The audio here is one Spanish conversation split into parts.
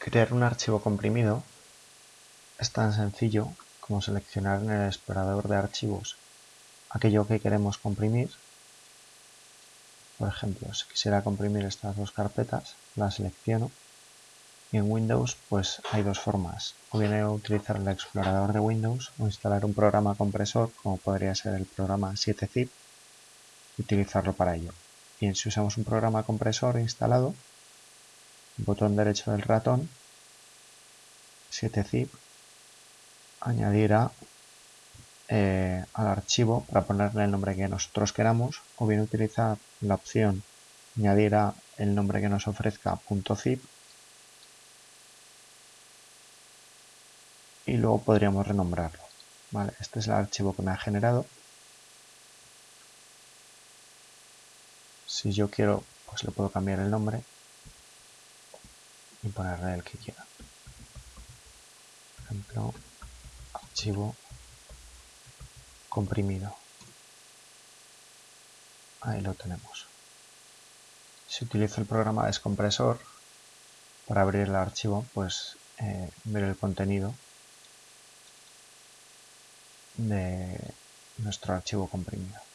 Crear un archivo comprimido es tan sencillo como seleccionar en el explorador de archivos aquello que queremos comprimir. Por ejemplo, si quisiera comprimir estas dos carpetas, las selecciono y en Windows pues hay dos formas. O bien utilizar el explorador de Windows o instalar un programa compresor como podría ser el programa 7zip y utilizarlo para ello. Bien, si usamos un programa compresor instalado, botón derecho del ratón, 7zip, añadir eh, al archivo para ponerle el nombre que nosotros queramos o bien utilizar la opción añadir el nombre que nos ofrezca .zip y luego podríamos renombrarlo. Vale, este es el archivo que me ha generado. Si yo quiero, pues le puedo cambiar el nombre y ponerle el que quiera. Por ejemplo, archivo comprimido. Ahí lo tenemos. Si utilizo el programa Descompresor para abrir el archivo, pues eh, ver el contenido de nuestro archivo comprimido.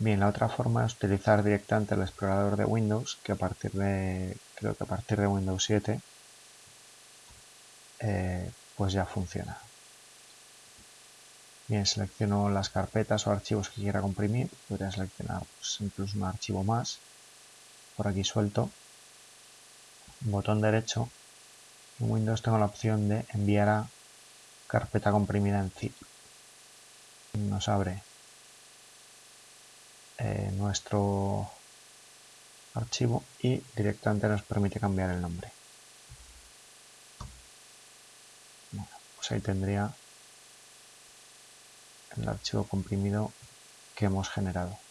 Bien, la otra forma es utilizar directamente el explorador de Windows, que a partir de, creo que a partir de Windows 7, eh, pues ya funciona. Bien, selecciono las carpetas o archivos que quiera comprimir, podría seleccionar pues, incluso un archivo más, por aquí suelto, botón derecho, en Windows tengo la opción de enviar a carpeta comprimida en zip. Nos abre eh, nuestro archivo y directamente nos permite cambiar el nombre. Bueno, pues ahí tendría el archivo comprimido que hemos generado.